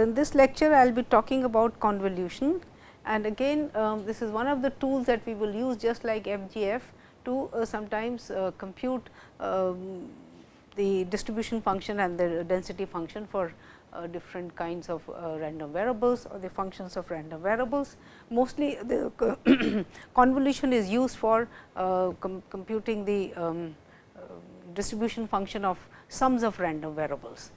in this lecture I will be talking about convolution and again um, this is one of the tools that we will use just like FGF to uh, sometimes uh, compute um, the distribution function and the density function for uh, different kinds of uh, random variables or the functions of random variables. Mostly the convolution is used for uh, com computing the um, uh, distribution function of sums of random variables.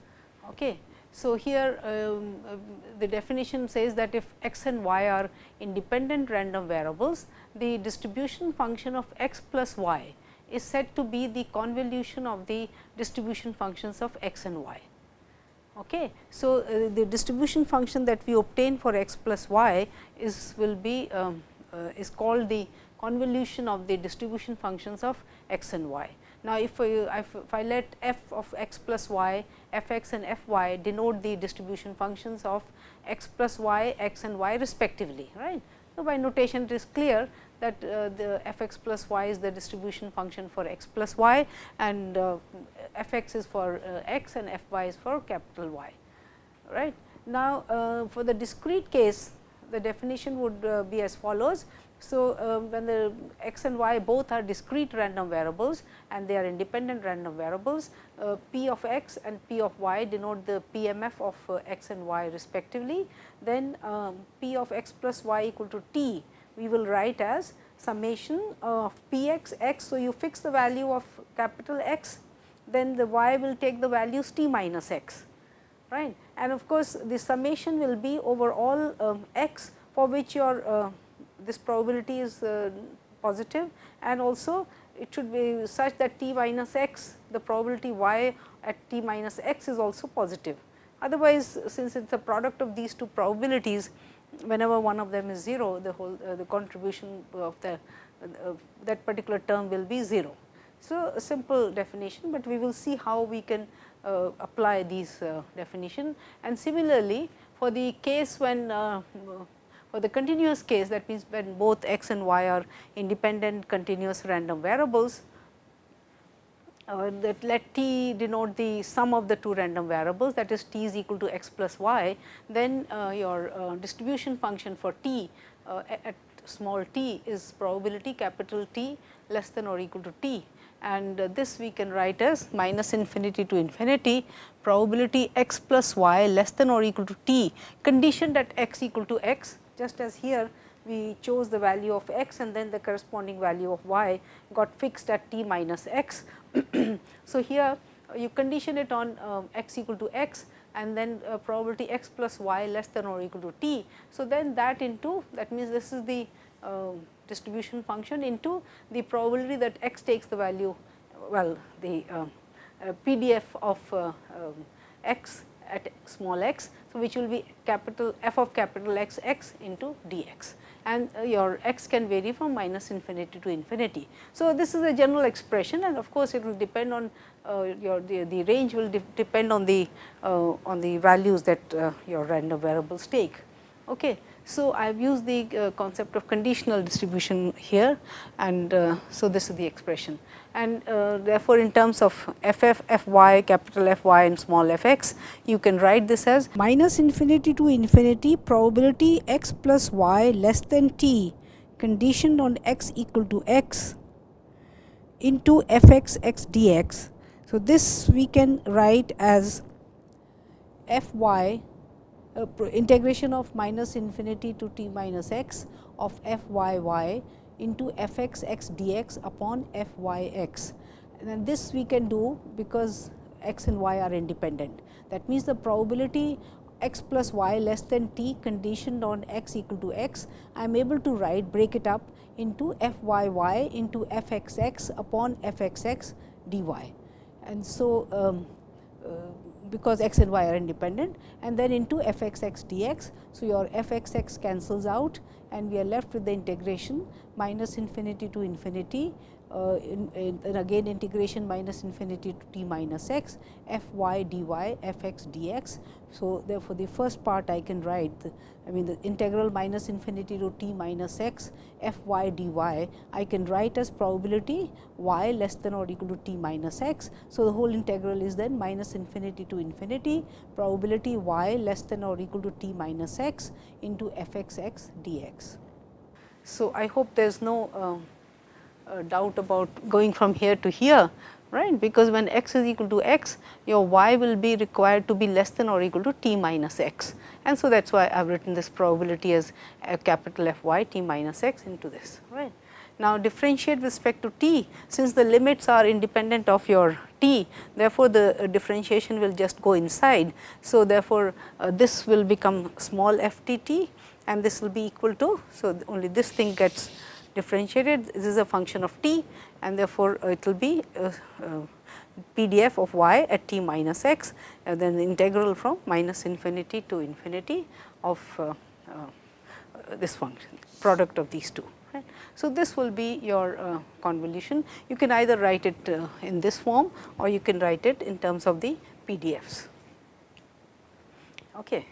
Okay. So, here um, uh, the definition says that if x and y are independent random variables, the distribution function of x plus y is said to be the convolution of the distribution functions of x and y. Okay. So, uh, the distribution function that we obtain for x plus y is will be um, uh, is called the convolution of the distribution functions of x and y. Now, if I, if I let f of x plus y, f x and f y denote the distribution functions of x plus y, x and y respectively, right. So, by notation it is clear that uh, the f x plus y is the distribution function for x plus y and uh, f x is for uh, x and f y is for capital Y, right. Now, uh, for the discrete case the definition would uh, be as follows so, uh, when the x and y both are discrete random variables and they are independent random variables, uh, p of x and p of y denote the PMF of uh, x and y respectively. Then um, p of x plus y equal to t we will write as summation of p x x. So, you fix the value of capital X, then the y will take the values t minus x, right. And of course, the summation will be over all um, x for which your uh, this probability is uh, positive and also it should be such that t minus x the probability y at t minus x is also positive. Otherwise, since it is a product of these two probabilities whenever one of them is 0 the whole uh, the contribution of the uh, that particular term will be 0. So, a simple definition, but we will see how we can uh, apply these uh, definition and similarly for the case when uh, for the continuous case that means when both x and y are independent continuous random variables uh, that let t denote the sum of the two random variables that is t is equal to x plus y, then uh, your uh, distribution function for t uh, at small t is probability capital T less than or equal to t. And uh, this we can write as minus infinity to infinity probability x plus y less than or equal to t conditioned at x equal to x just as here we chose the value of x and then the corresponding value of y got fixed at t minus x. so, here you condition it on um, x equal to x and then uh, probability x plus y less than or equal to t. So, then that into that means this is the uh, distribution function into the probability that x takes the value well the uh, uh PDF of uh, um, x at small x so, which will be capital f of capital X x into dx and uh, your x can vary from minus infinity to infinity. So, this is a general expression and of course, it will depend on uh, your the, the range will de depend on the uh, on the values that uh, your random variables take. Okay. So, I have used the uh, concept of conditional distribution here and uh, so this is the expression and uh, therefore, in terms of f f f y capital F y and small f x you can write this as minus infinity to infinity probability x plus y less than t conditioned on x equal to x into f x x dx. So, this we can write as f y uh, integration of minus infinity to t minus x of f y y into f x x dx upon f y x. And this we can do because x and y are independent. That means, the probability x plus y less than t conditioned on x equal to x, I am able to write break it up into f y y into f x x upon f x x dy. And so, um, uh, because x and y are independent and then into f x x dx. So, your f x x cancels out and we are left with the integration minus infinity to infinity uh, in, in, in, again integration minus infinity to t minus x f y dy f x. So, therefore, the first part I can write the, I mean the integral minus infinity to t minus x f y dy I can write as probability y less than or equal to t minus x. So, the whole integral is then minus infinity to infinity probability y less than or equal to t minus x into f x x d x. So, I hope there is no uh, doubt about going from here to here right because when x is equal to x your y will be required to be less than or equal to t minus x and so that is why I have written this probability as a capital F y t minus x into this right. Now, differentiate with respect to t since the limits are independent of your t therefore, the uh, differentiation will just go inside. So, therefore, uh, this will become small f t t and this will be equal to. So, only this thing gets differentiated this is a function of t and therefore, uh, it will be uh, uh, PDF of y at t minus x and then the integral from minus infinity to infinity of this function product of these two. So, this will be your uh, convolution. You can either write it uh, in this form or you can write it in terms of the PDFs. Okay.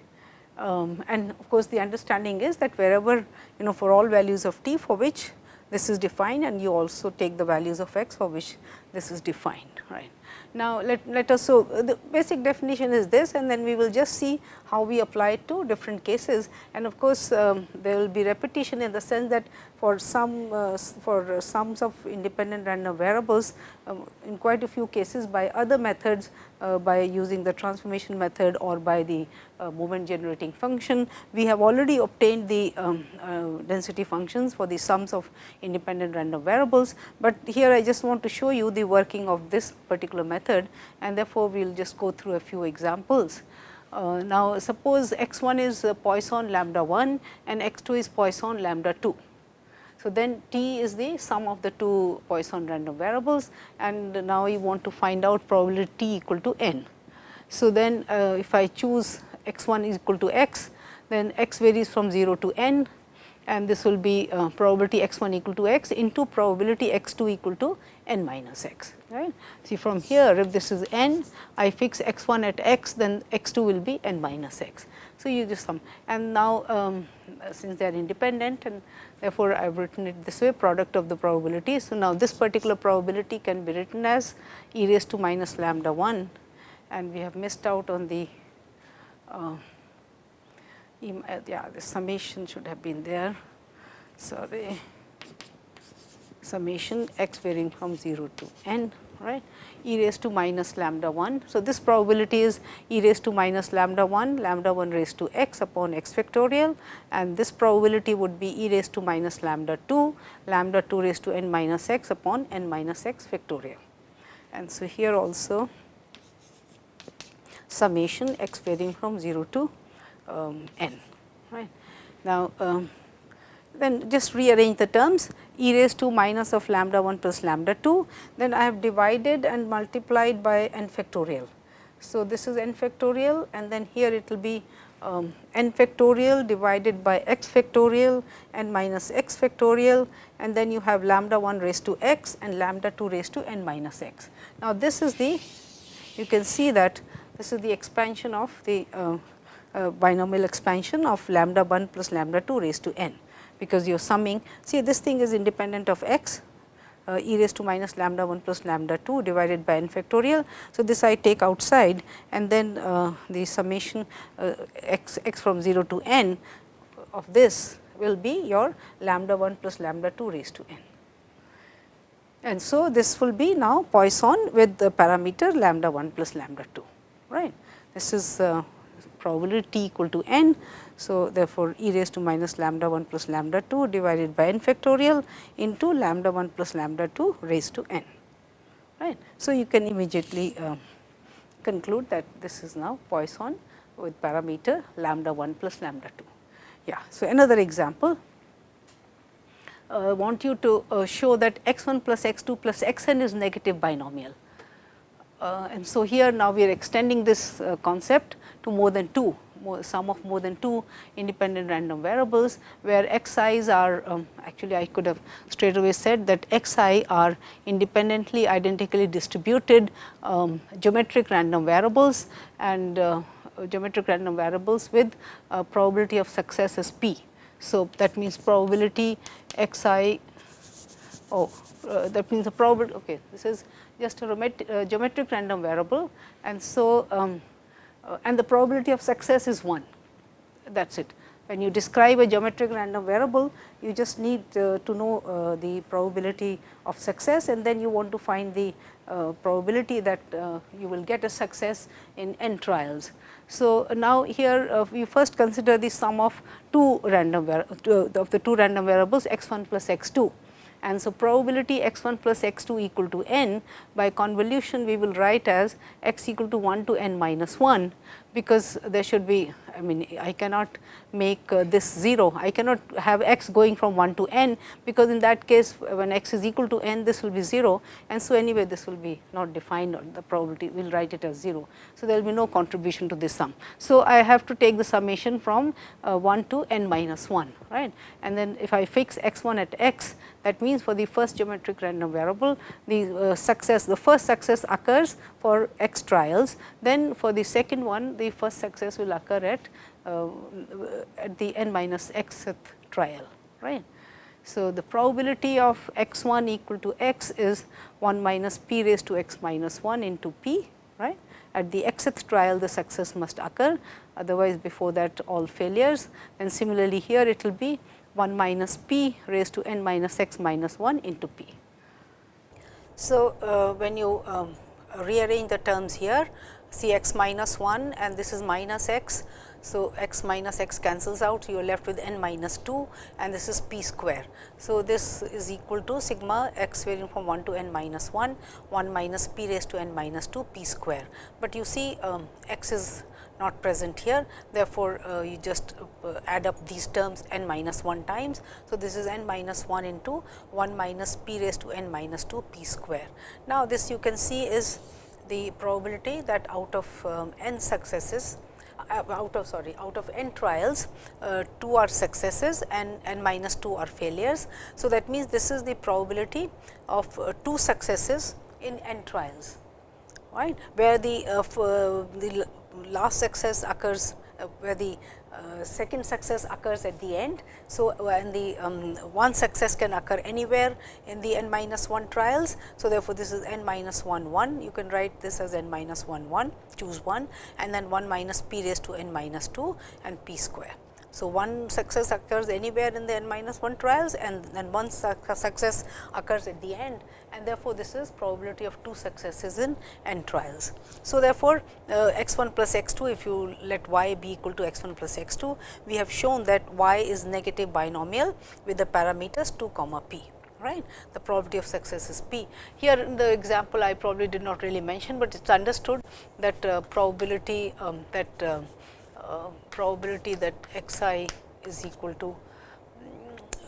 Um, and of course, the understanding is that wherever you know for all values of t for which this is defined and you also take the values of x for which this is defined right. Now, let, let us so the basic definition is this and then we will just see how we apply it to different cases and of course, um, there will be repetition in the sense that for some uh, for sums of independent random variables um, in quite a few cases by other methods uh, by using the transformation method or by the uh, moment generating function. We have already obtained the um, uh, density functions for the sums of independent random variables, but here I just want to show you the working of this particular method and therefore, we will just go through a few examples. Uh, now, suppose x 1 is Poisson lambda 1 and x 2 is Poisson lambda 2. So, then t is the sum of the two Poisson random variables and now you want to find out probability t equal to n. So, then uh, if I choose x 1 is equal to x, then x varies from 0 to n and this will be uh, probability x 1 equal to x into probability x 2 equal to n minus x. Right. See from here if this is n, I fix x 1 at x, then x 2 will be n minus x. So, you just sum and now um, since they are independent and therefore, I have written it this way product of the probability. So, now this particular probability can be written as e raised to minus lambda 1 and we have missed out on the uh yeah the summation should have been there. Sorry summation x varying from 0 to n right e raised to minus lambda 1. So, this probability is e raised to minus lambda 1 lambda 1 raised to x upon x factorial and this probability would be e raised to minus lambda 2 lambda 2 raised to n minus x upon n minus x factorial. And so, here also summation x varying from 0 to um, n right. Now, um, then just rearrange the terms e raised to minus of lambda 1 plus lambda 2, then I have divided and multiplied by n factorial. So, this is n factorial and then here it will be um, n factorial divided by x factorial and minus x factorial and then you have lambda 1 raised to x and lambda 2 raised to n minus x. Now, this is the you can see that this is the expansion of the uh, uh, binomial expansion of lambda 1 plus lambda 2 raised to n because you are summing. See this thing is independent of x uh, e raised to minus lambda 1 plus lambda 2 divided by n factorial. So, this I take outside and then uh, the summation uh, x, x from 0 to n of this will be your lambda 1 plus lambda 2 raised to n. And so, this will be now Poisson with the parameter lambda 1 plus lambda 2 right. This is uh, probability t equal to n. So, therefore, e raised to minus lambda 1 plus lambda 2 divided by n factorial into lambda 1 plus lambda 2 raised to n. Right. So, you can immediately uh, conclude that this is now Poisson with parameter lambda 1 plus lambda 2. Yeah. So, another example uh, want you to uh, show that x 1 plus x 2 plus x n is negative binomial. Uh, and so, here now we are extending this uh, concept to more than 2 more, sum of more than two independent random variables, where x i's are um, actually I could have straight away said that x i are independently identically distributed um, geometric random variables and uh, geometric random variables with uh, probability of success as p. So, that means probability x i oh uh, that means the probability okay this is just a uh, geometric random variable and so um, uh, and the probability of success is 1 that is it. When you describe a geometric random variable you just need uh, to know uh, the probability of success and then you want to find the uh, probability that you will get a success in n trials. So, now here we first consider the sum of two random of the two random variables x 1 plus x 2 and so probability x 1 plus x 2 equal to n by convolution we will write as x equal to 1 to n minus 1 because there should be I mean I cannot make uh, this 0, I cannot have x going from 1 to n because in that case when x is equal to n this will be 0 and so anyway this will be not defined. Or the probability we will write it as 0. So, there will be no contribution to this sum. So, I have to take the summation from uh, 1 to n minus 1 right? And then if I fix x 1 at x that means for the first geometric random variable the uh, success the first success occurs for x trials. Then for the second one the first success will occur at uh, at the n minus xth trial, right. So, the probability of x 1 equal to x is 1 minus p raised to x minus 1 into p, right. At the xth trial the success must occur, otherwise before that all failures and similarly here it will be 1 minus p raised to n minus x minus 1 into p. So, uh, when you um, rearrange the terms here, see x minus 1 and this is minus x. So, x minus x cancels out, you are left with n minus 2 and this is p square. So, this is equal to sigma x varying from 1 to n minus 1, 1 minus p raised to n minus 2 p square. But you see um, x is not present here. Therefore, uh, you just uh, add up these terms n minus 1 times. So, this is n minus 1 into 1 minus p raised to n minus 2 p square. Now, this you can see is the probability that out of um, n successes uh, out of sorry out of n trials uh, 2 are successes and n minus 2 are failures. So, that means, this is the probability of uh, 2 successes in n trials right where the uh, uh the last success occurs where the uh, second success occurs at the end. So, when the um, one success can occur anywhere in the n minus 1 trials. So, therefore, this is n minus 1 1 you can write this as n minus 1 1 choose 1 and then 1 minus p raised to n minus 2 and p square. So, one success occurs anywhere in the n minus 1 trials and then one success occurs at the end and therefore, this is probability of two successes in n trials. So, therefore, uh, x 1 plus x 2 if you let y be equal to x 1 plus x 2 we have shown that y is negative binomial with the parameters 2 comma p right. The probability of success is p. Here in the example I probably did not really mention, but it is understood that uh, probability um, that uh, uh, probability that x i is equal to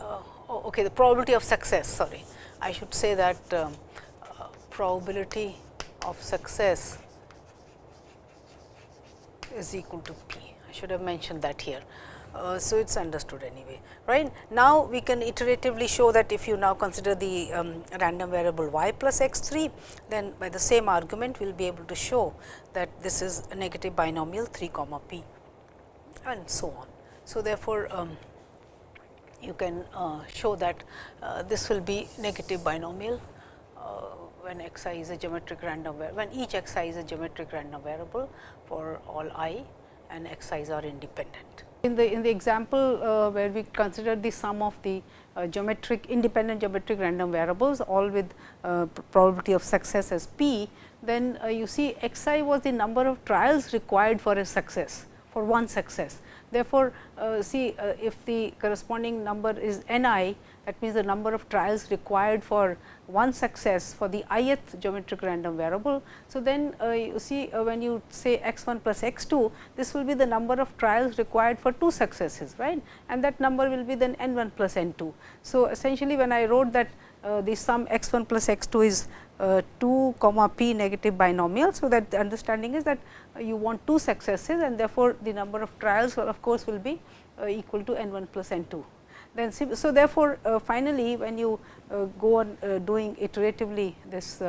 uh, oh, okay the probability of success sorry I should say that um, uh, probability of success is equal to p I should have mentioned that here. Uh, so, it is understood anyway right. Now, we can iteratively show that if you now consider the um, random variable y plus x 3, then by the same argument we will be able to show that this is a negative binomial 3 comma p and so on. So, therefore, um, you can uh, show that uh, this will be negative binomial uh, when x i is a geometric random variable when each x i is a geometric random variable for all i and x i's are independent. In the in the example uh, where we consider the sum of the uh, geometric independent geometric random variables all with uh, probability of success as p, then you see x i was the number of trials required for a success for one success. Therefore, uh, see uh, if the corresponding number is n i that means, the number of trials required for one success for the ith geometric random variable. So, then uh, you see uh, when you say x 1 plus x 2 this will be the number of trials required for two successes right and that number will be then n 1 plus n 2. So, essentially when I wrote that uh, the sum x 1 plus x 2 is uh, 2 comma p negative binomial. So, that the understanding is that uh, you want two successes and therefore, the number of trials will of course, will be uh, equal to n 1 plus n 2. Then, so therefore, uh, finally, when you go on doing iteratively this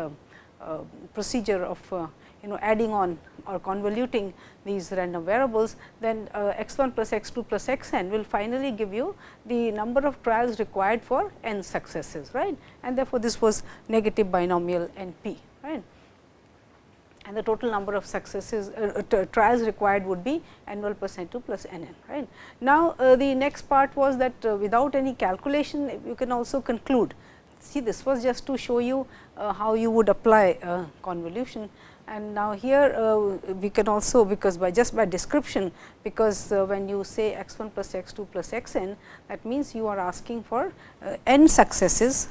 procedure of you know adding on or convoluting these random variables, then uh, x 1 plus x 2 plus x n will finally give you the number of trials required for n successes right? And therefore, this was negative binomial n p right? And the total number of successes uh, uh trials required would be n 1 plus n 2 plus n n right. Now, uh, the next part was that uh, without any calculation you can also conclude. See this was just to show you uh, how you would apply convolution and now here uh, we can also because by just by description because uh, when you say x 1 plus x 2 plus x n that means you are asking for uh, n successes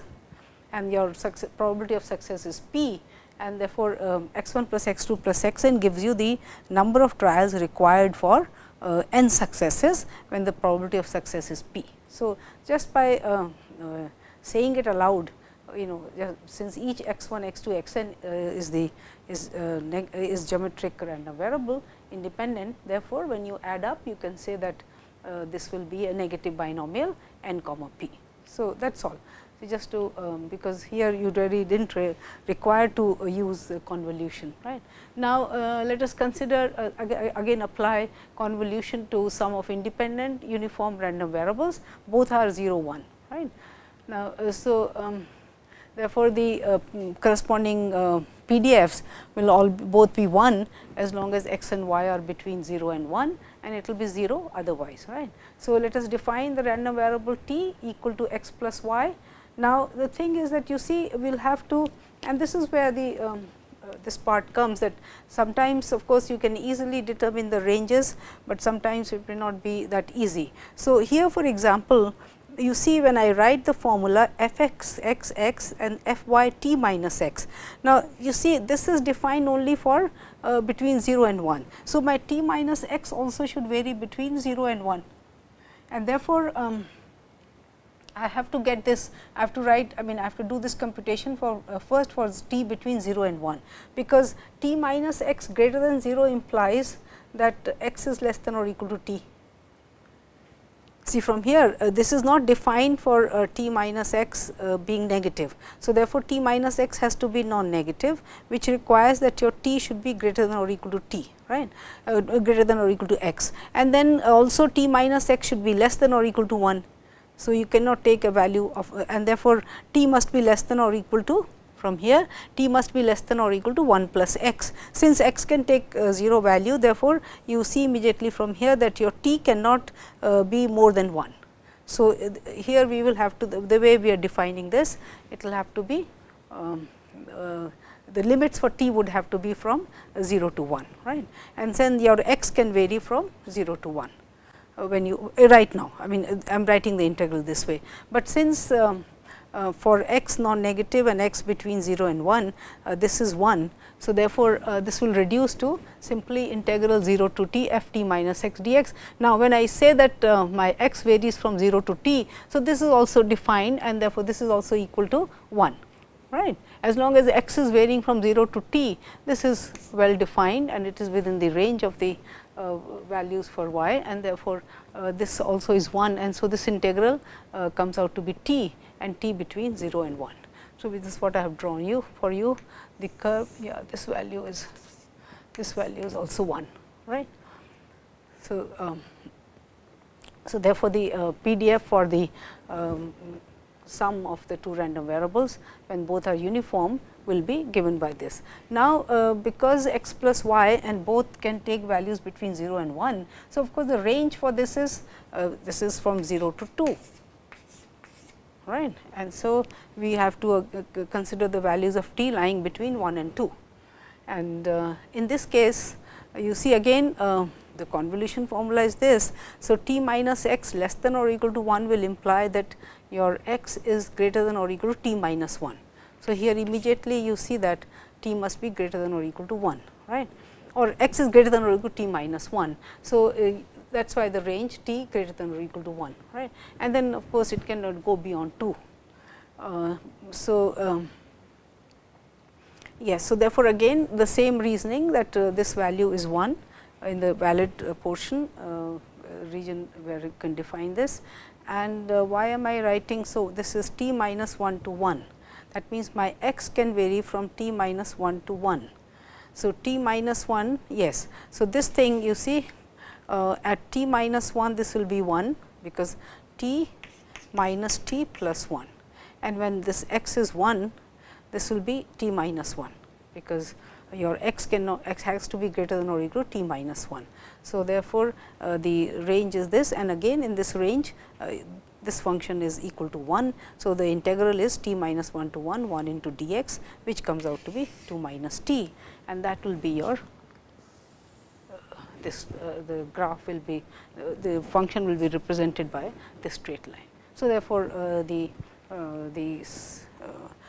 and your probability of success is p and therefore, um, x 1 plus x 2 plus x n gives you the number of trials required for uh, n successes when the probability of success is p. So, just by uh, uh, saying it aloud you know since each x 1 x 2 x n is the is, uh, is geometric random variable independent. Therefore, when you add up you can say that uh, this will be a negative binomial n comma p. So, that is all. So, just to um, because here you really did not re require to uh, use convolution right. Now, uh, let us consider uh, again apply convolution to sum of independent uniform random variables both are 0 1 right. Now, uh, so um, therefore, the corresponding PDFs will all both be 1 as long as x and y are between 0 and 1 and it will be 0 otherwise right. So, let us define the random variable t equal to x plus y. Now, the thing is that you see we will have to and this is where the um, uh, this part comes that sometimes of course, you can easily determine the ranges, but sometimes it may not be that easy. So, here for example, you see when I write the formula f x x x and f y t minus x. Now, you see this is defined only for uh, between 0 and 1. So, my t minus x also should vary between 0 and 1 and therefore, um, I have to get this I have to write I mean I have to do this computation for uh, first for t between 0 and 1, because t minus x greater than 0 implies that x is less than or equal to t See from here uh, this is not defined for uh, t minus x uh, being negative. So, therefore, t minus x has to be non-negative which requires that your t should be greater than or equal to t right uh, greater than or equal to x and then also t minus x should be less than or equal to 1. So, you cannot take a value of uh, and therefore, t must be less than or equal to from here t must be less than or equal to 1 plus x. Since x can take uh, 0 value therefore, you see immediately from here that your t cannot uh, be more than 1. So, uh, here we will have to the, the, way we are defining this it will have to be um, uh, the limits for t would have to be from 0 to 1 right and then your x can vary from 0 to 1 uh, when you uh, right now I mean I am writing the integral this way, but since um, uh, for x non-negative and x between 0 and 1, uh, this is 1. So, therefore, uh, this will reduce to simply integral 0 to t f t minus x dx. Now, when I say that uh, my x varies from 0 to t, so this is also defined and therefore, this is also equal to 1 right. As long as x is varying from 0 to t, this is well defined and it is within the range of the uh, values for y and therefore, uh, this also is 1 and so this integral uh, comes out to be t and t between 0 and 1. So, this is what I have drawn you for you the curve yeah this value is this value is also 1 right. So, um, so therefore, the uh, PDF for the um, sum of the two random variables when both are uniform will be given by this. Now, uh, because x plus y and both can take values between 0 and 1. So, of course, the range for this is uh, this is from 0 to 2 right and so we have to uh, consider the values of t lying between 1 and 2 and uh, in this case you see again uh, the convolution formula is this. So, t minus x less than or equal to 1 will imply that your x is greater than or equal to t minus 1. So, here immediately you see that t must be greater than or equal to 1 right or x is greater than or equal to t minus 1. So, that is why the range t greater than or equal to 1 right and then of course, it cannot go beyond 2. Uh, so, um, yes, so therefore, again the same reasoning that uh, this value is 1 in the valid uh, portion uh, region where you can define this and uh, why am I writing. So, this is t minus 1 to 1 that means, my x can vary from t minus 1 to 1. So, t minus 1 yes. So, this thing you see uh, at t minus 1 this will be 1 because t minus t plus 1 and when this x is 1 this will be t minus 1 because your x cannot x has to be greater than or equal to t minus 1. So, therefore, uh, the range is this and again in this range uh, this function is equal to 1. So, the integral is t minus 1 to 1 1 into d x which comes out to be 2 minus t and that will be your this uh, the graph will be uh, the function will be represented by this straight line. So, therefore, uh, the the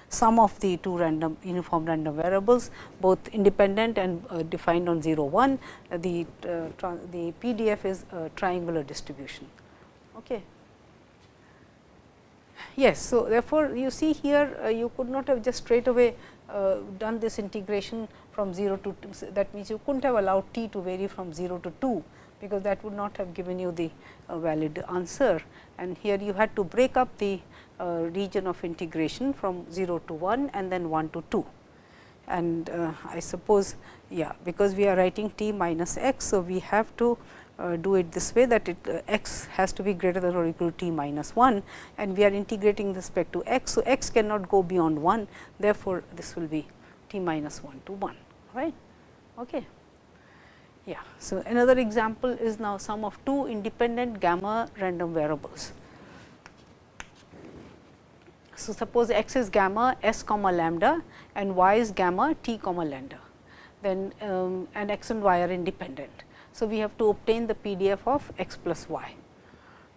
sum of the two random uniform random variables both independent and uh, defined on 0 1 uh, the uh, the PDF is a triangular distribution. Okay. Yes. So, therefore, you see here uh, you could not have just straight away uh, done this integration from 0 to 2 that means you could not have allowed t to vary from 0 to 2 because that would not have given you the uh, valid answer and here you had to break up the uh, region of integration from 0 to 1 and then 1 to 2. And uh, I suppose, yeah, because we are writing t minus x. So, we have to uh, do it this way that it uh, x has to be greater than or equal to t minus 1 and we are integrating with respect to x. So, x cannot go beyond 1 therefore, this will be t minus 1 to 1 right. Okay. Yeah. So, another example is now sum of two independent gamma random variables. So, suppose x is gamma s comma lambda and y is gamma t comma lambda, then um, and x and y are independent. So, we have to obtain the PDF of x plus y.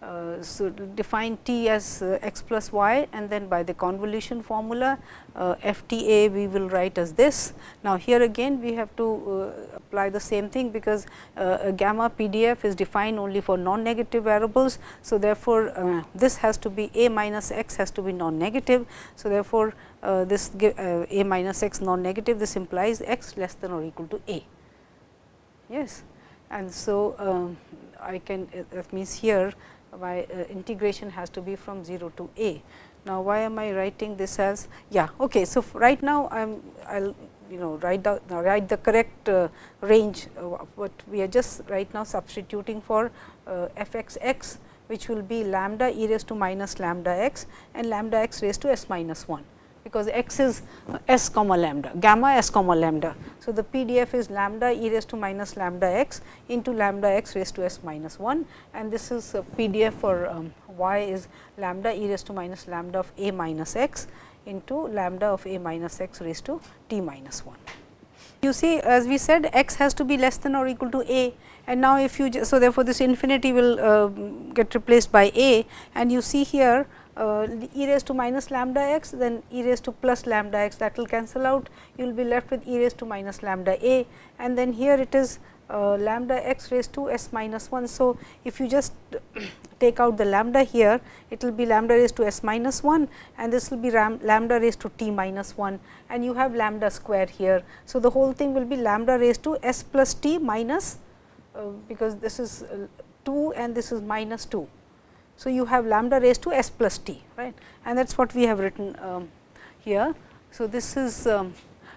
Uh, so, define t as uh, x plus y and then by the convolution formula uh, f t a we will write as this. Now, here again we have to uh, apply the same thing because uh, gamma PDF is defined only for non-negative variables. So, therefore, uh, this has to be a minus x has to be non-negative. So, therefore, this a minus x non-negative this implies x less than or equal to a. Yes. And so, um, I can that means here y uh, integration has to be from 0 to a. Now, why am I writing this as yeah okay. So, right now I am I will you know write the write the correct uh, range uh, what we are just right now substituting for uh, f x x which will be lambda e raised to minus lambda x and lambda x raised to s minus 1 because x is s comma lambda gamma s comma lambda. So, the PDF is lambda e raised to minus lambda x into lambda x raised to s minus 1 and this is PDF for um, y is lambda e raised to minus lambda of a minus x into lambda of a minus x raised to t minus 1. You see as we said x has to be less than or equal to a and now if you so therefore, this infinity will uh, get replaced by a and you see here uh, e raised to minus lambda x then e raised to plus lambda x that will cancel out you will be left with e raised to minus lambda a and then here it is uh, lambda x raised to s minus 1. So, if you just take out the lambda here it will be lambda raised to s minus 1 and this will be lambda raised to t minus 1 and you have lambda square here. So, the whole thing will be lambda raised to s plus t minus uh, because this is uh, 2 and this is minus 2. So, you have lambda raised to s plus t right and that is what we have written um, here. So, this is um,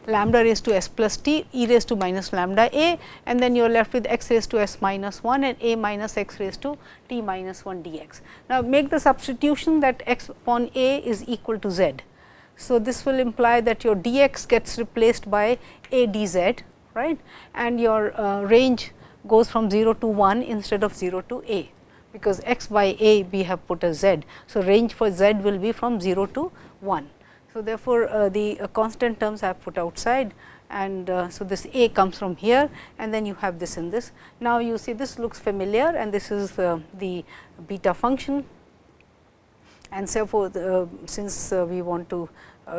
lambda raised to s plus t e raised to minus lambda a and then you are left with x raised to s minus 1 and a minus x raised to t minus 1 dx. Now, make the substitution that x upon a is equal to z. So, this will imply that your dx gets replaced by a dz right and your uh, range goes from 0 to 1 instead of 0 to a because x by a we have put a z. So, range for z will be from 0 to 1. So, therefore, uh, the uh, constant terms I have put outside and uh, so this a comes from here and then you have this in this. Now, you see this looks familiar and this is uh, the beta function and forth uh, since uh, we want to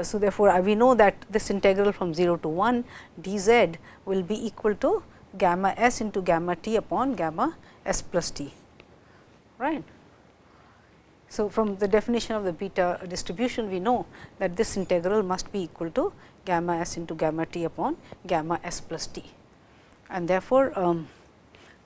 so therefore, we know that this integral from 0 to 1 d z will be equal to gamma s into gamma t upon gamma s plus t right. So, from the definition of the beta distribution we know that this integral must be equal to gamma s into gamma t upon gamma s plus t. And therefore, um,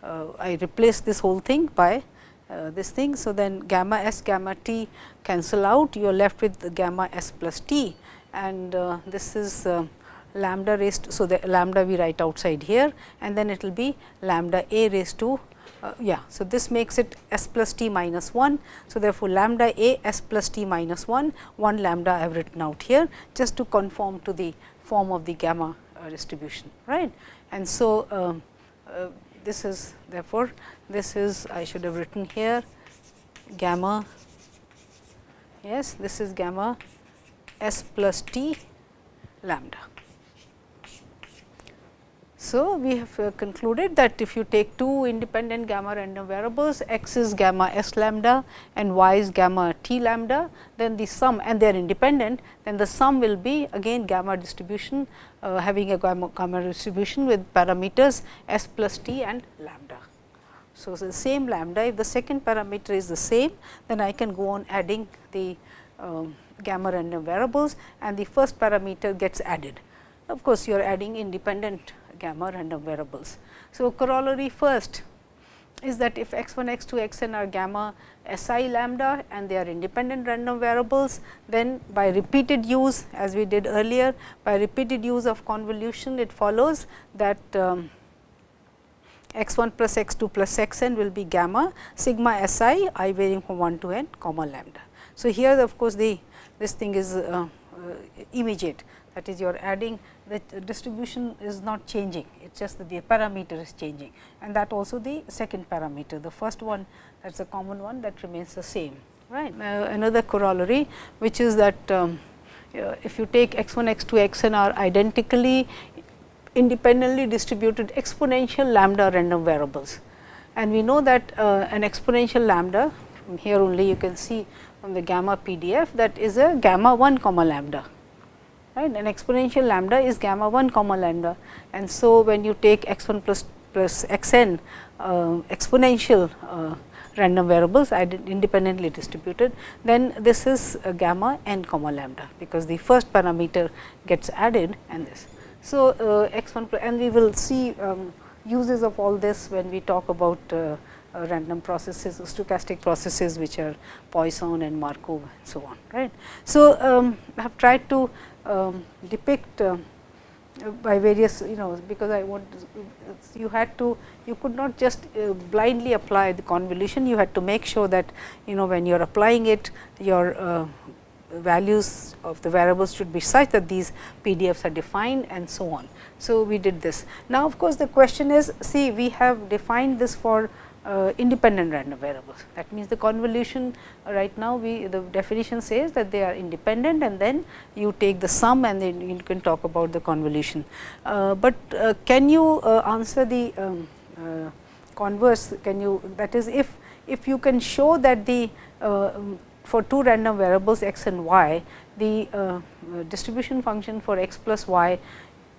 uh, I replace this whole thing by uh, this thing. So, then gamma s gamma t cancel out you are left with gamma s plus t and uh, this is uh, lambda raised. So, the lambda we write outside here and then it will be lambda a raised to uh, yeah. So, this makes it s plus t minus 1. So, therefore, lambda a s plus t minus 1 1 lambda I have written out here just to conform to the form of the gamma uh, distribution right. And so, um, uh, this is therefore, this is I should have written here gamma yes this is gamma s plus t lambda. So, we have uh, concluded that if you take two independent gamma random variables x is gamma s lambda and y is gamma t lambda, then the sum and they are independent, then the sum will be again gamma distribution uh, having a gamma, gamma distribution with parameters s plus t and lambda. So, the same lambda if the second parameter is the same, then I can go on adding the um, gamma random variables and the first parameter gets added. Of course, you are adding independent gamma random variables. So, corollary first is that if x 1 x 2 x n are gamma s i lambda and they are independent random variables, then by repeated use as we did earlier by repeated use of convolution it follows that um, x 1 plus x 2 plus x n will be gamma sigma s i i varying from 1 to n comma lambda. So, here of course, the this thing is uh, uh, immediate that is you are adding the distribution is not changing, it is just that the parameter is changing and that also the second parameter. The first one that is a common one that remains the same. right. Uh, another corollary which is that um, if you take x 1, x 2, x n are identically independently distributed exponential lambda random variables. And we know that uh, an exponential lambda from here only you can see from the gamma PDF that is a gamma 1 comma lambda right an exponential lambda is gamma 1 comma lambda and so when you take x 1 plus plus x n uh, exponential uh, random variables independently distributed then this is gamma n comma lambda because the first parameter gets added and this. So, uh, x 1 and we will see um, uses of all this when we talk about uh, uh, random processes, stochastic processes which are Poisson and Markov and so on. right. So, um, I have tried to um, depict uh, by various you know because I want you had to you could not just uh, blindly apply the convolution you had to make sure that you know when you are applying it your uh, values of the variables should be such that these PDFs are defined and so on. So, we did this. Now, of course, the question is see we have defined this for uh, independent random variables. That means, the convolution uh, right now we the definition says that they are independent and then you take the sum and then you can talk about the convolution. Uh, but uh, can you uh, answer the um, uh, converse can you that is if if you can show that the um, for two random variables x and y the distribution function for x plus y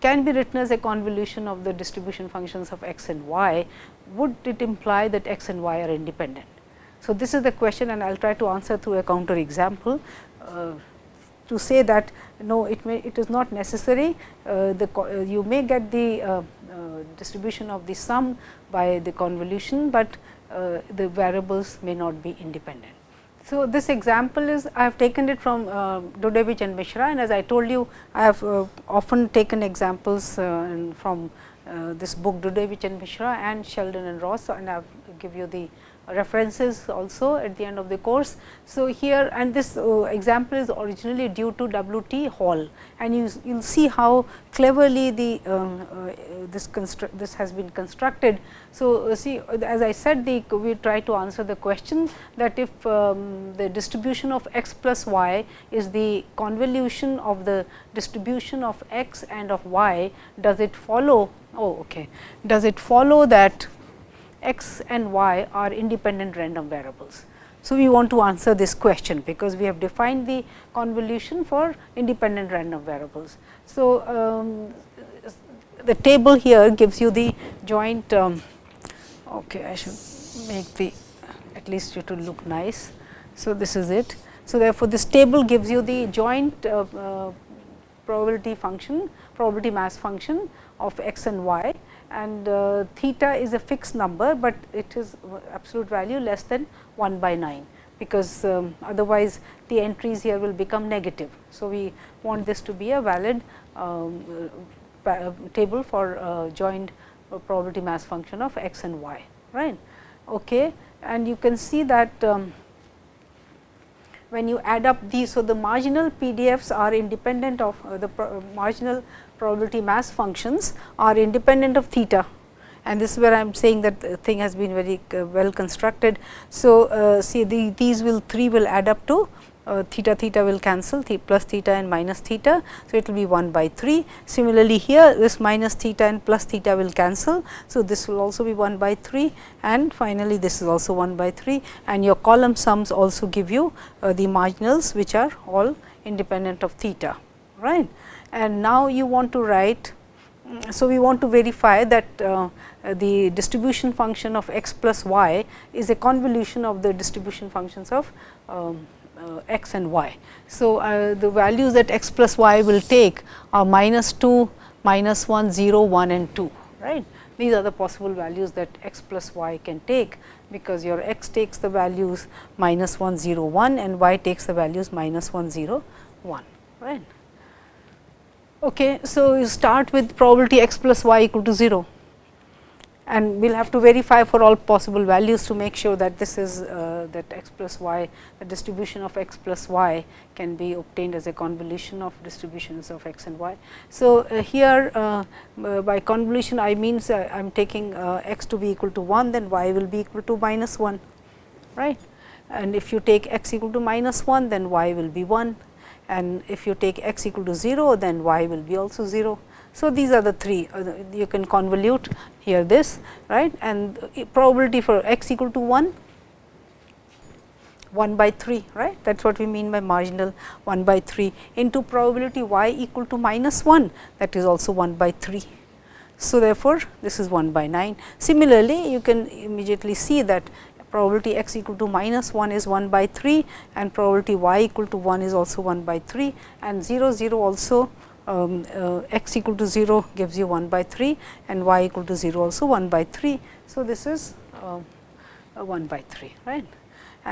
can be written as a convolution of the distribution functions of x and y, would it imply that x and y are independent? So, this is the question and I will try to answer through a counter example uh, to say that no it may it is not necessary uh, the uh, you may get the uh, uh, distribution of the sum by the convolution, but uh, the variables may not be independent. So, this example is I have taken it from uh, Dudewicz and Mishra and as I told you I have uh, often taken examples uh, from uh, this book Dudewicz and Mishra and Sheldon and Ross and I have give you the references also at the end of the course. So, here and this uh, example is originally due to W. T. Hall and you will see how cleverly the um, uh, this this has been constructed. So, uh, see as I said the we try to answer the question that if um, the distribution of x plus y is the convolution of the distribution of x and of y, does it follow oh okay does it follow that x and y are independent random variables. So, we want to answer this question, because we have defined the convolution for independent random variables. So, um, the table here gives you the joint um, okay, I should make the at least it will look nice. So, this is it. So, therefore, this table gives you the joint uh, uh, probability function, probability mass function of x and y and uh, theta is a fixed number, but it is absolute value less than 1 by 9 because um, otherwise the entries here will become negative. So, we want this to be a valid um, uh, table for uh, joint probability mass function of x and y right. Okay. And you can see that um, when you add up these. So, the marginal PDFs are independent of uh, the pro marginal probability mass functions are independent of theta and this is where I am saying that the thing has been very uh, well constructed. So, uh, see the, these will 3 will add up to uh, theta theta will cancel th plus theta and minus theta. So, it will be 1 by 3. Similarly, here this minus theta and plus theta will cancel. So, this will also be 1 by 3 and finally, this is also 1 by 3 and your column sums also give you uh, the marginals which are all independent of theta right. And now, you want to write so, we want to verify that uh, the distribution function of x plus y is a convolution of the distribution functions of um, uh, x and y. So, uh, the values that x plus y will take are minus 2, minus 1, 0, 1 and 2 right. These are the possible values that x plus y can take, because your x takes the values minus 1, 0, 1 and y takes the values minus 1, 0, 1 right. Okay, so, you start with probability x plus y equal to 0 and we will have to verify for all possible values to make sure that this is uh, that x plus y the distribution of x plus y can be obtained as a convolution of distributions of x and y. So, uh, here uh, uh by convolution I means uh, I am taking uh, x to be equal to 1 then y will be equal to minus 1 right? And if you take x equal to minus 1 then y will be 1 and if you take x equal to 0 then y will be also 0. So, these are the three uh, you can convolute here this right and probability for x equal to 1 1 by 3 right that is what we mean by marginal 1 by 3 into probability y equal to minus 1 that is also 1 by 3. So, therefore, this is 1 by 9. Similarly, you can immediately see that probability x equal to minus 1 is 1 by 3 and probability y equal to 1 is also 1 by 3 and 0 0 also um, uh, x equal to 0 gives you 1 by 3 and y equal to 0 also 1 by 3. So, this is uh, 1 by 3 right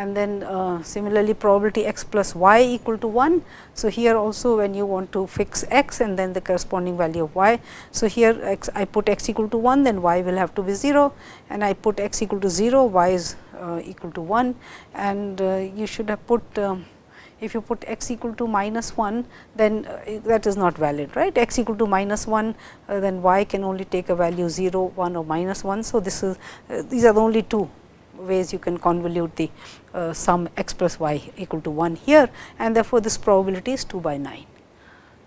and then uh, similarly probability x plus y equal to 1. So, here also when you want to fix x and then the corresponding value of y. So, here x I put x equal to 1 then y will have to be 0 and I put x equal to 0 y is uh, equal to 1 and uh, you should have put um, if you put x equal to minus 1 then uh, that is not valid right x equal to minus 1 uh, then y can only take a value 0 1 or minus 1. So, this is uh, these are the only two ways you can convolute the uh, sum x plus y equal to 1 here and therefore, this probability is 2 by 9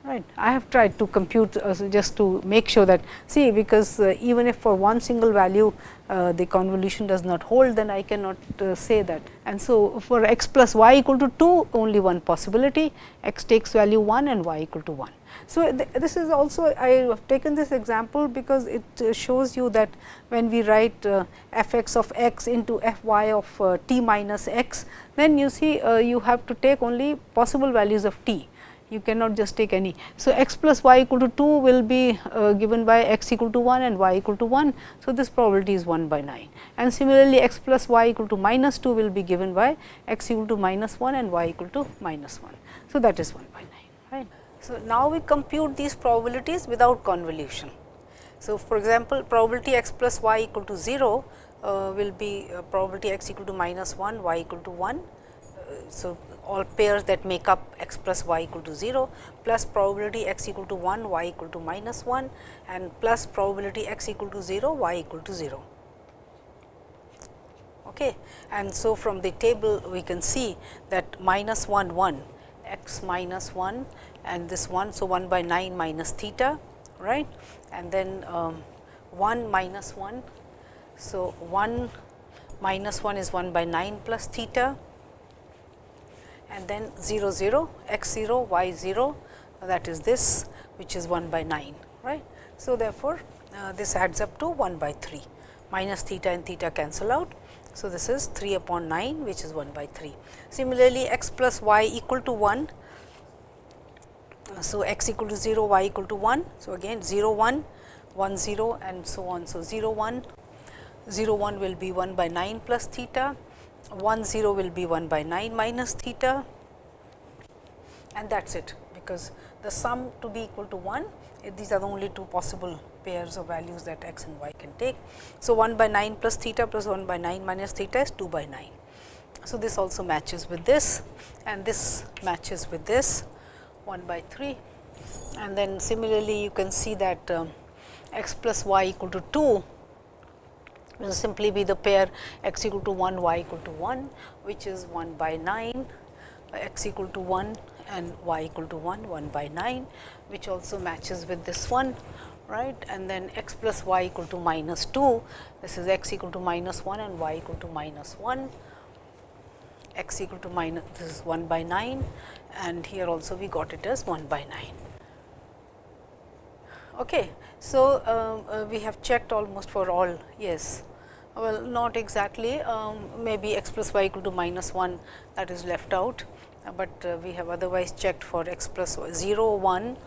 right. I have tried to compute uh, just to make sure that see because uh, even if for one single value uh, the convolution does not hold then I cannot uh, say that. And so, for x plus y equal to 2 only one possibility x takes value 1 and y equal to 1. So, th this is also I have taken this example because it uh, shows you that when we write uh, f x of x into f y of t minus x then you see you have to take only possible values of t you cannot just take any. So, x plus y equal to 2 will be uh, given by x equal to 1 and y equal to 1. So, this probability is 1 by 9 and similarly x plus y equal to minus 2 will be given by x equal to minus 1 and y equal to minus 1. So, that is 1 by 9 right. So, now we compute these probabilities without convolution. So, for example, probability x plus y equal to 0 uh, will be uh, probability x equal to minus 1 y equal to 1 so, all pairs that make up x plus y equal to 0 plus probability x equal to 1 y equal to minus 1 and plus probability x equal to 0 y equal to 0. Okay. And so, from the table we can see that minus 1 1 x minus 1 and this 1. So, 1 by 9 minus theta right and then um, 1 minus 1. So, 1 minus 1 is 1 by 9 plus theta and then 0 0 x 0 y 0 that is this which is 1 by 9 right. So, therefore, uh, this adds up to 1 by 3 minus theta and theta cancel out So, this is 3 upon 9 which is 1 by 3. Similarly, x plus y equal to 1. So, x equal to 0, y equal to 1. So, again 0 1, 1 0 and so on. So, 0 1, 0 1 will be 1 by 9 plus theta, 1 0 will be 1 by 9 minus theta and that is it because the sum to be equal to 1 these are the only two possible pairs of values that x and y can take. So, 1 by 9 plus theta plus 1 by 9 minus theta is 2 by 9. So, this also matches with this and this matches with this 1 by 3 and then similarly you can see that um, x plus y equal to 2 will simply be the pair x equal to 1 y equal to 1 which is 1 by 9 x equal to 1 and y equal to 1 1 by 9 which also matches with this one right and then x plus y equal to minus 2 this is x equal to minus 1 and y equal to minus 1 x equal to minus this is 1 by 9 and here also we got it as 1 by 9. Okay. So, uh, uh, we have checked almost for all yes well not exactly um, maybe x plus y equal to minus 1 that is left out but uh, we have otherwise checked for x plus 0, 1,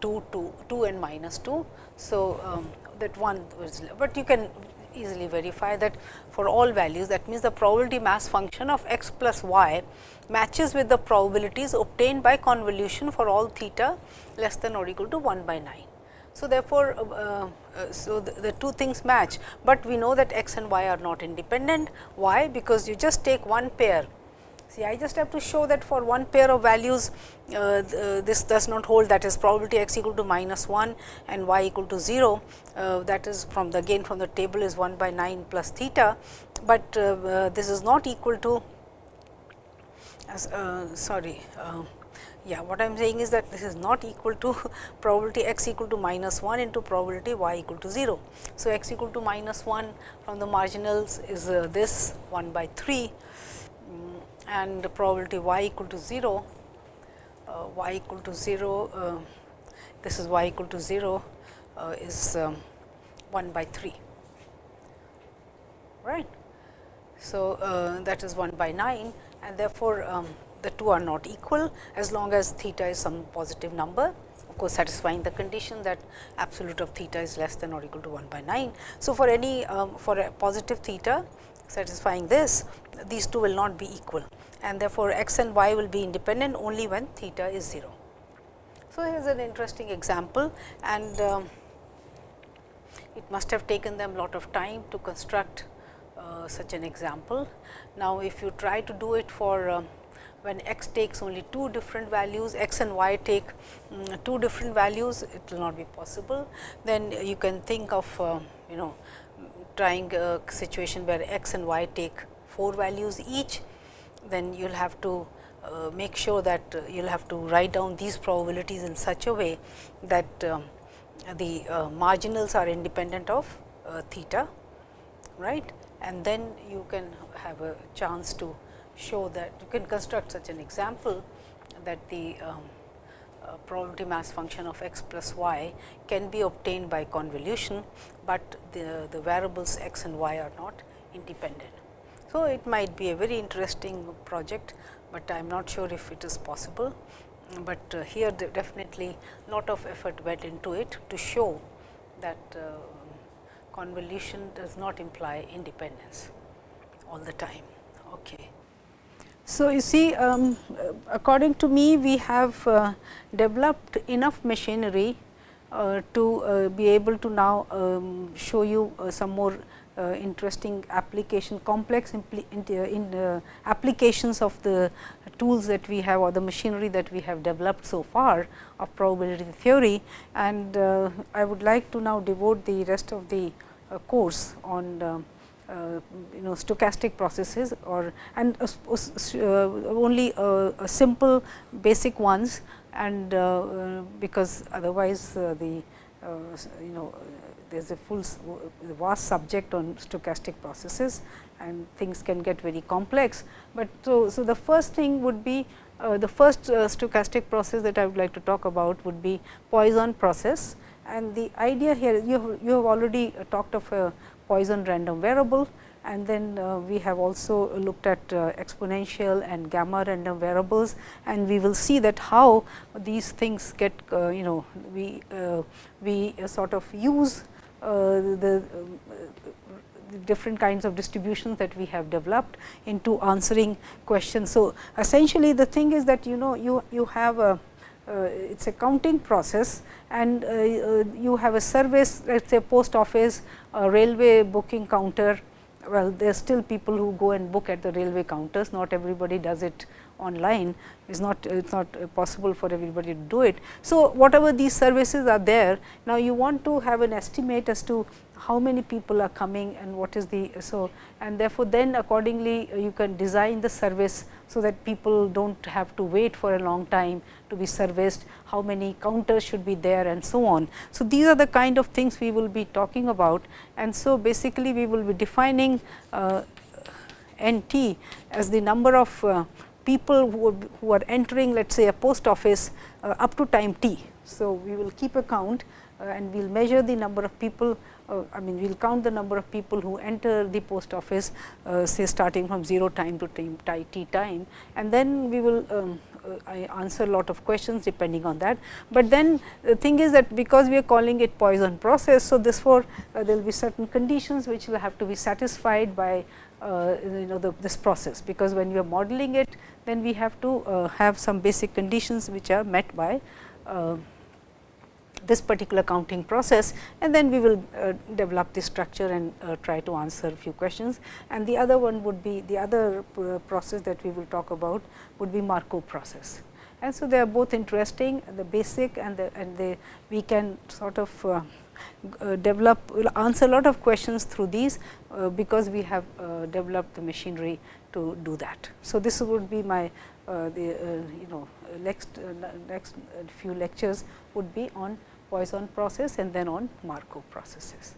2, 2, 2 and minus 2. So, um, that one was, but you can easily verify that for all values that means the probability mass function of x plus y matches with the probabilities obtained by convolution for all theta less than or equal to 1 by 9. So, therefore, uh, uh, so the, the, two things match, but we know that x and y are not independent. Why? Because you just take one pair See, I just have to show that for one pair of values, uh, uh, this does not hold that is probability x equal to minus 1 and y equal to 0. Uh, that is from the again from the table is 1 by 9 plus theta, but uh, uh, this is not equal to uh, sorry. Yeah, what I am saying is that this is not equal to probability x equal to minus 1 into probability y equal to 0. So, x equal to minus 1 from the marginals is this 1 by 3 and the probability y equal to 0, uh, y equal to 0, uh, this is y equal to 0 uh, is um, 1 by 3, right. So, uh, that is 1 by 9 and therefore, um, the two are not equal as long as theta is some positive number of course, satisfying the condition that absolute of theta is less than or equal to 1 by 9. So, for any um, for a positive theta satisfying this, these two will not be equal and therefore, x and y will be independent only when theta is 0. So, here is an interesting example and um, it must have taken them a lot of time to construct uh, such an example. Now, if you try to do it for uh, when x takes only two different values, x and y take um, two different values, it will not be possible. Then you can think of uh, you know trying a situation where x and y take 4 values each, then you will have to uh, make sure that uh, you will have to write down these probabilities in such a way that um, the uh, marginals are independent of uh, theta, right. And then you can have a chance to show that you can construct such an example that the um, uh, probability mass function of x plus y can be obtained by convolution, but the, the variables x and y are not independent. So, it might be a very interesting project, but I am not sure if it is possible, but uh, here definitely lot of effort went into it to show that uh, convolution does not imply independence all the time. Okay. So, you see um, according to me we have uh, developed enough machinery uh, to uh, be able to now um, show you uh, some more uh, interesting application complex in, uh, applications of the tools that we have or the machinery that we have developed so far of probability theory. And uh, I would like to now devote the rest of the course on uh, you know stochastic processes or and uh, uh, only simple basic ones and because otherwise the you know there is a full vast subject on stochastic processes and things can get very complex. But so, so the first thing would be uh, the first uh, stochastic process that I would like to talk about would be Poisson process and the idea here you have, you have already uh, talked of a Poisson random variable and then uh, we have also looked at uh, exponential and gamma random variables and we will see that how these things get uh, you know we uh, we sort of use uh, the different kinds of distributions that we have developed into answering questions. So, essentially the thing is that you know you, you have a uh, it is a counting process and uh, uh, you have a service let us say post office, railway booking counter. Well there are still people who go and book at the railway counters. Not everybody does it online. It's not it's not possible for everybody to do it. So, whatever these services are there now you want to have an estimate as to how many people are coming and what is the so and therefore, then accordingly you can design the service so that people do not have to wait for a long time to be serviced, how many counters should be there and so on. So, these are the kind of things we will be talking about and so basically we will be defining uh, N t as the number of uh, people who, who are entering let us say a post office uh, up to time t. So, we will keep a count uh, and we will measure the number of people uh, I mean we will count the number of people who enter the post office uh, say starting from 0 time to time, t time and then we will um, uh, I answer a lot of questions depending on that. But then the thing is that because we are calling it Poisson process. So, therefore, uh, there will be certain conditions which will have to be satisfied by uh, you know the, this process, because when you are modeling it then we have to uh, have some basic conditions which are met by uh, this particular counting process and then we will uh, develop the structure and uh, try to answer a few questions. And the other one would be the other uh, process that we will talk about would be Markov process. And so, they are both interesting the basic and the and the we can sort of uh, uh, develop answer a lot of questions through these, uh, because we have developed the machinery to do that. So, this would be my the you know next next few lectures would be on Poisson process and then on Markov processes.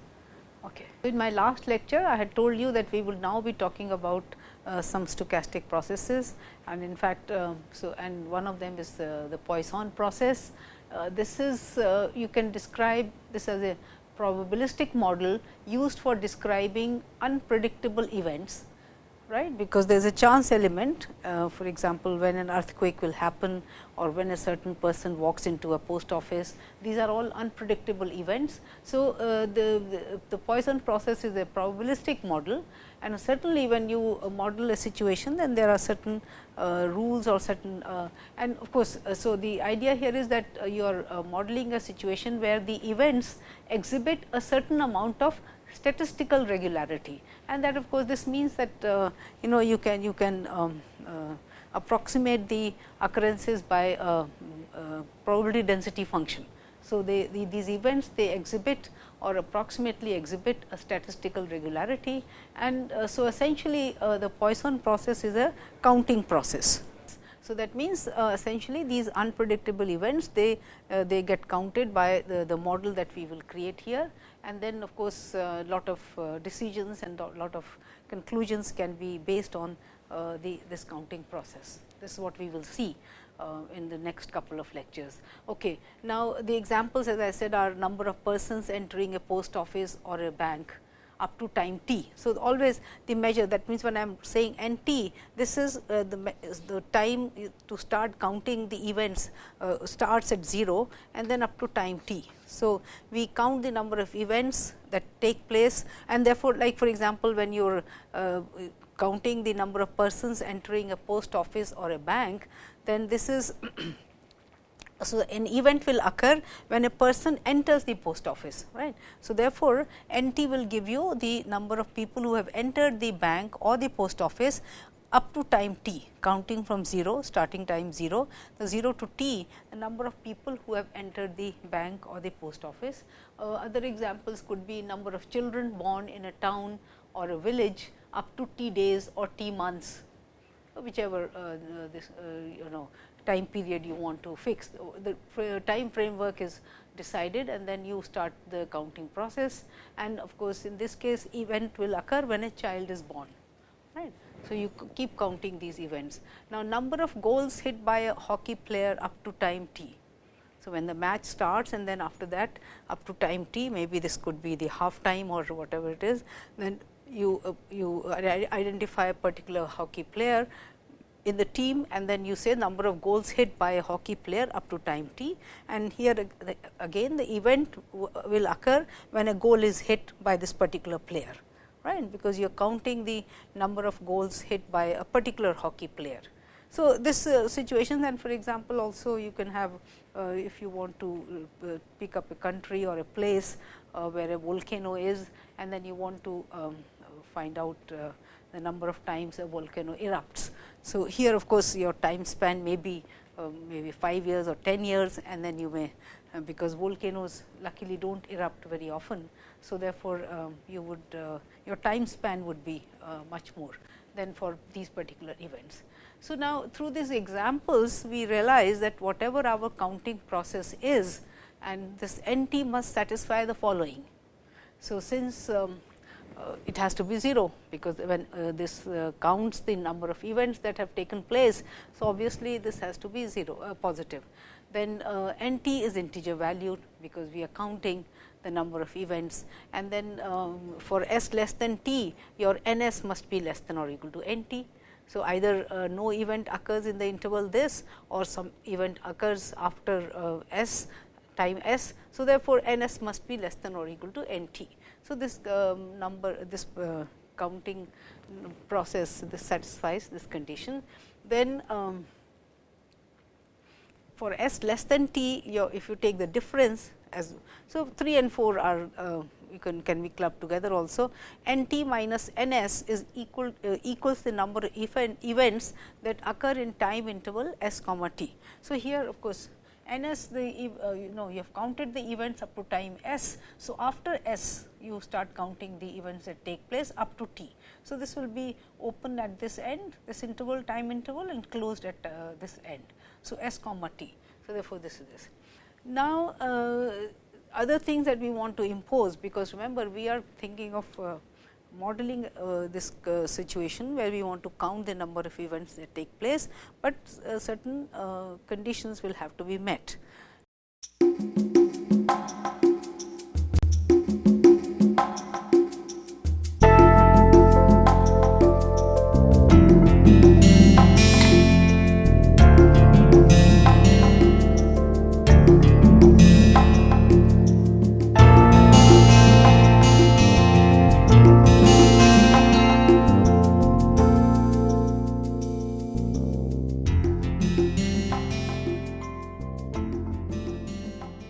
Okay. In my last lecture, I had told you that we will now be talking about uh, some stochastic processes and in fact, uh, so and one of them is uh, the Poisson process. Uh, this is uh, you can describe this as a probabilistic model used for describing unpredictable events right? Because there is a chance element uh, for example, when an earthquake will happen or when a certain person walks into a post office. These are all unpredictable events. So, uh, the, the, the, Poisson process is a probabilistic model. And certainly when you uh, model a situation then there are certain uh, rules or certain uh, and of course, uh, so the idea here is that you are modeling a situation where the events exhibit a certain amount of statistical regularity and that of course, this means that uh, you know you can you can um, uh, approximate the occurrences by a, a probability density function. So, they, the, these events they exhibit or approximately exhibit a statistical regularity and uh, so essentially uh, the Poisson process is a counting process. So, that means uh, essentially these unpredictable events they uh, they get counted by the, the model that we will create here and then of course, a lot of uh, decisions and a lot of conclusions can be based on uh, the this counting process. This is what we will see uh, in the next couple of lectures. Okay. Now, the examples as I said are number of persons entering a post office or a bank up to time t. So, always the measure that means when I am saying n t this is uh, the, the time to start counting the events uh, starts at 0 and then up to time t. So, we count the number of events that take place and therefore, like for example, when you are uh, counting the number of persons entering a post office or a bank, then this is So, an event will occur when a person enters the post office right. So, therefore, N t will give you the number of people who have entered the bank or the post office up to time t counting from 0 starting time 0 the 0 to t the number of people who have entered the bank or the post office. Uh, other examples could be number of children born in a town or a village up to t days or t months whichever uh, this uh, you know time period you want to fix. The time framework is decided and then you start the counting process and of course, in this case event will occur when a child is born. right? So, you keep counting these events. Now, number of goals hit by a hockey player up to time t. So, when the match starts and then after that up to time t maybe this could be the half time or whatever it is then you, uh, you identify a particular hockey player in the team and then you say number of goals hit by a hockey player up to time t and here again the event will occur when a goal is hit by this particular player right because you are counting the number of goals hit by a particular hockey player. So, this uh, situation and for example, also you can have uh, if you want to uh, pick up a country or a place uh, where a volcano is and then you want to um, find out uh, the number of times a volcano erupts. So, here of course, your time span may be uh, maybe 5 years or 10 years and then you may uh, because volcanoes luckily do not erupt very often. So, therefore, um, you would uh, your time span would be uh, much more than for these particular events. So, now through these examples we realize that whatever our counting process is and this n t must satisfy the following. So, since um, it has to be 0, because when uh, this uh, counts the number of events that have taken place. So, obviously, this has to be 0 uh, positive. Then uh, n t is integer valued, because we are counting the number of events and then um, for s less than t your n s must be less than or equal to n t. So, either uh, no event occurs in the interval this or some event occurs after s time s. So, therefore, n s must be less than or equal to n t. So, this um, number this uh, counting process this satisfies this condition. Then um, for s less than t your if you take the difference as so 3 and 4 are uh, you can can be clubbed together also n t minus n s is equal uh, equals the number of event, events that occur in time interval s comma t. So, here of course, n s the uh, you know you have counted the events up to time s. So, after s you start counting the events that take place up to t. So, this will be open at this end this interval time interval and closed at uh, this end. So, s comma t. So, therefore, this is this. Now, uh, other things that we want to impose because remember we are thinking of uh, modeling uh, this uh, situation where we want to count the number of events that take place, but uh, certain uh, conditions will have to be met.